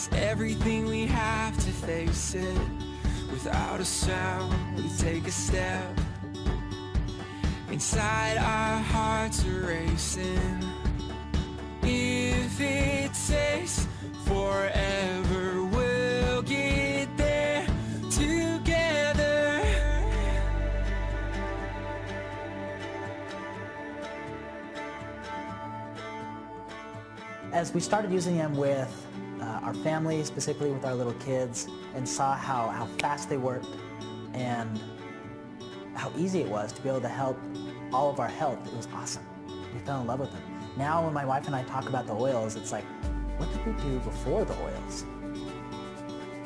it everything we have to face it. Without a sound, we take a step. Inside our hearts are racing. If it takes forever, we'll get there together. As we started using them with uh, our family, specifically with our little kids, and saw how, how fast they worked and how easy it was to be able to help all of our health, it was awesome. We fell in love with them. Now when my wife and I talk about the oils, it's like, what did we do before the oils?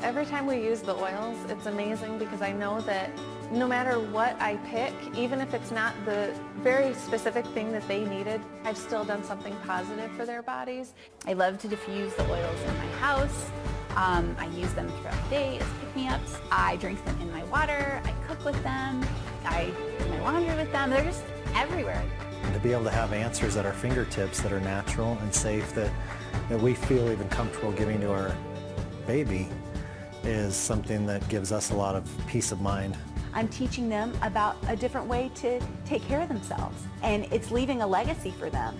Every time we use the oils, it's amazing because I know that no matter what I pick, even if it's not the very specific thing that they needed, I've still done something positive for their bodies. I love to diffuse the oils in my house. Um, I use them throughout the day as pick-me-ups. I drink them in my water. I cook with them. I do my laundry with them. They're just everywhere. To be able to have answers at our fingertips that are natural and safe that, that we feel even comfortable giving to our baby is something that gives us a lot of peace of mind. I'm teaching them about a different way to take care of themselves. And it's leaving a legacy for them.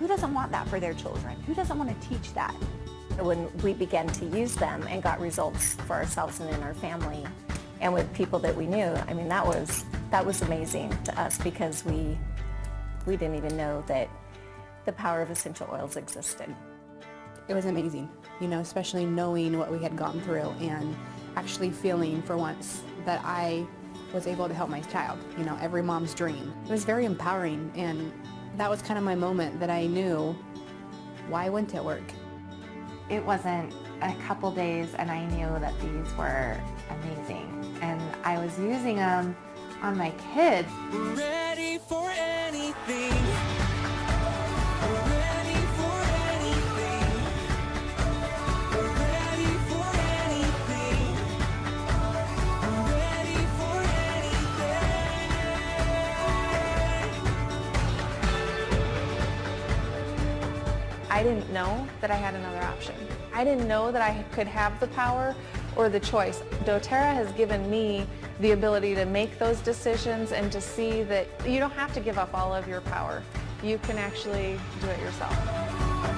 Who doesn't want that for their children? Who doesn't want to teach that? When we began to use them and got results for ourselves and in our family and with people that we knew, I mean, that was, that was amazing to us because we, we didn't even know that the power of essential oils existed. It was amazing, you know, especially knowing what we had gone through and actually feeling for once that I was able to help my child, you know, every mom's dream. It was very empowering and that was kind of my moment that I knew why wouldn't it work? It wasn't a couple days and I knew that these were amazing and I was using them on my kids. Ready for anything. I didn't know that I had another option. I didn't know that I could have the power or the choice. doTERRA has given me the ability to make those decisions and to see that you don't have to give up all of your power. You can actually do it yourself.